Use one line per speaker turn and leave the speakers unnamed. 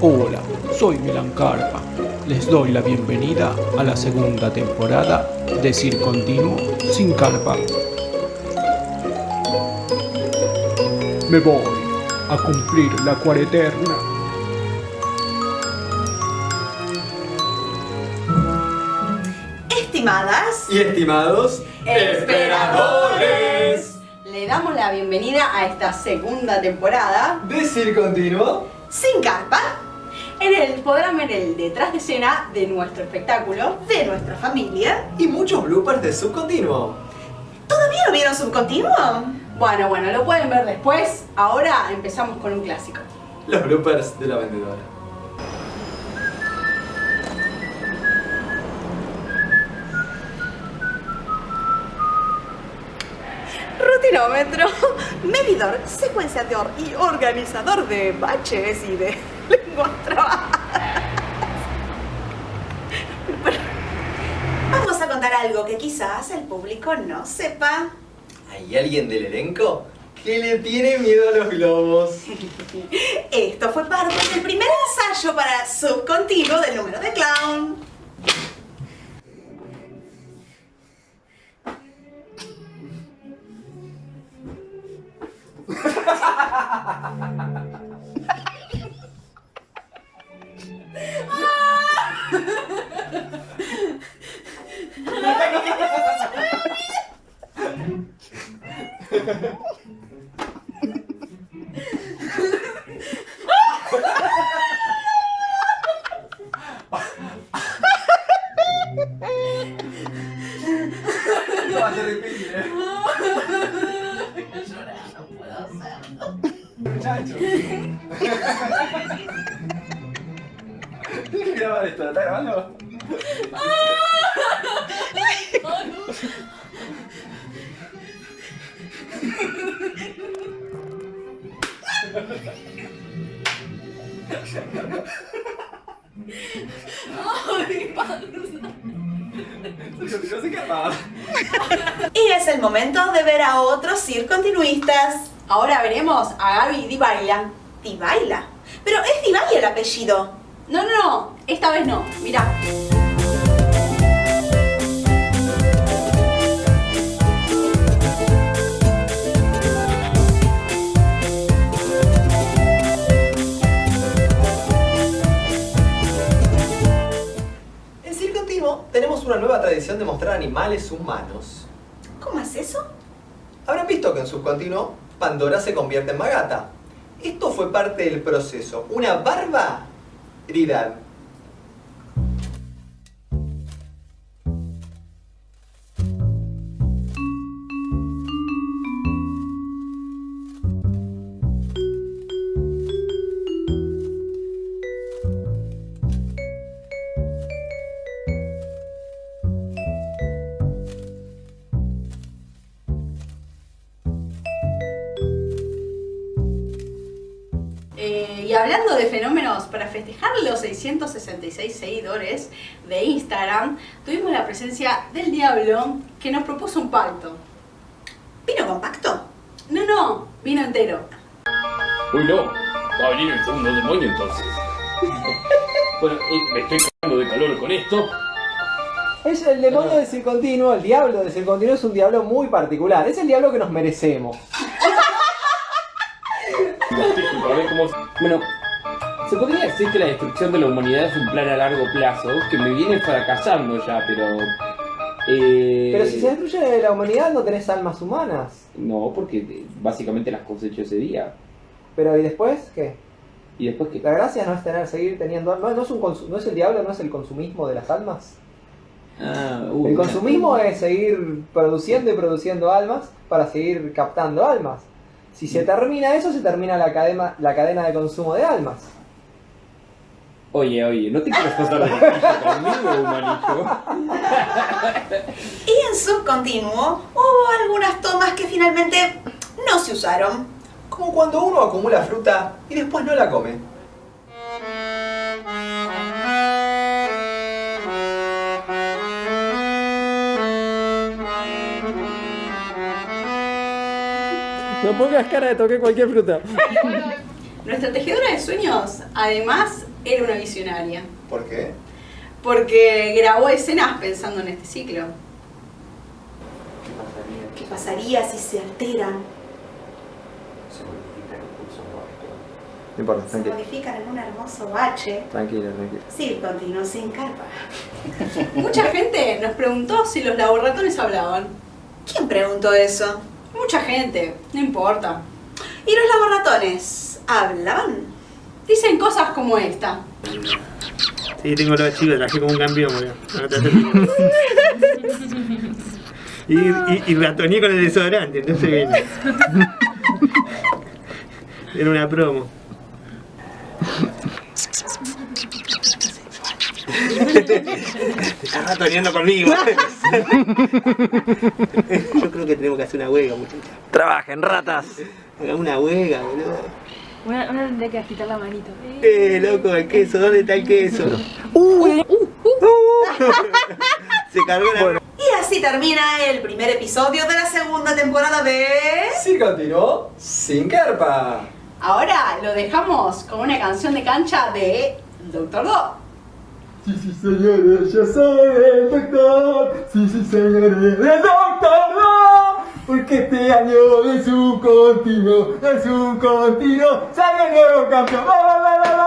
Hola, soy Milan Carpa. Les doy la bienvenida a la segunda temporada de Cir Continuo sin Carpa. Me voy a cumplir la cuareterna.
Estimadas
Y estimados
esperadores, le damos la bienvenida a esta segunda temporada
Decir continuo.
sin carpa. En el podrán ver el detrás de escena de nuestro espectáculo, de nuestra familia.
Y muchos bloopers de subcontinuo.
¿Todavía no vieron Subcontinuo? Bueno, bueno, lo pueden ver después. Ahora empezamos con un clásico.
Los bloopers de la vendedora.
Rutinómetro, medidor, secuenciador y organizador de baches y de Vamos a contar algo que quizás el público no sepa.
¿Hay alguien del elenco que le tiene miedo a los globos?
Esto fue parte del primer ensayo para subcontinuo del número de clown.
Muchacho. Tienes que grabar esto, ¿está grabando?
Y es el momento de ver a otros circontinuistas. Ahora veremos a Gaby Dibaila. ¿Dibaila? Pero es Dibaila el apellido. No, no, no. Esta vez no. Mirá.
Tenemos una nueva tradición de mostrar animales humanos.
¿Cómo es eso?
Habrán visto que en Subcontinuo Pandora se convierte en Magata. Esto fue parte del proceso, una barbaridad.
Hablando de fenómenos, para festejar los 666 seguidores de Instagram, tuvimos la presencia del Diablo que nos propuso un pacto. ¿Vino compacto? No, no, vino entero.
Uy, no. Va a venir el segundo demonio entonces. bueno, eh, me estoy cagando de calor con esto.
Es el demonio de Circontinuo, el diablo de Circontinuo es un diablo muy particular. Es el diablo que nos merecemos.
Bueno, se podría decir que la destrucción de la humanidad es un plan a largo plazo que me viene fracasando ya, pero... Eh...
Pero si se destruye la humanidad no tenés almas humanas.
No, porque eh, básicamente las cosechó ese día.
Pero ¿y después qué?
Y después que...
La gracia no es tener, seguir teniendo almas. No es, un no es el diablo, no es el consumismo de las almas.
Ah, uh,
El consumismo es seguir produciendo y produciendo almas para seguir captando almas. Si se termina eso, se termina la cadena, la cadena de consumo de almas.
Oye, oye, ¿no te quieres pasar de conmigo, humanito?
Y en subcontinuo hubo algunas tomas que finalmente no se usaron.
Como cuando uno acumula fruta y después no la come.
No pongas cara de toqué cualquier fruta.
Nuestra tejedora de sueños, además era una visionaria.
¿Por qué?
Porque grabó escenas pensando en este ciclo.
¿Qué pasaría si se alteran?
No importa,
Se
tranquilo.
modifican en un hermoso bache.
Tranquilo, tranquilo.
Sí, continuo sin carpa.
Mucha gente nos preguntó si los laboratones hablaban.
¿Quién preguntó eso?
Mucha gente, no importa.
¿Y los laboratones hablaban?
Dicen cosas como esta.
Sí, tengo los chicos, trabajé como un campeón, boludo. Y, y, y ratoneé con el desodorante, entonces vine. Era una promo. Estás ratoneando conmigo. Yo creo que tenemos que hacer una huelga, muchachos.
Trabajen, ratas.
Hagamos una huelga, boludo.
Una, una tendría que agitar la manito.
Eh, loco, el queso, ¿dónde está el queso? Se cargó la...
Y así termina el primer episodio de la segunda temporada de...
Sí, continuó sin carpa.
Ahora lo dejamos con una canción de cancha de Doctor Do.
Sí, sí, señores, yo soy el doctor. Sí, sí, señores, el doctor no. Porque este año es un continuo, es un continuo. Sale el nuevo campeón. ¡Va, va,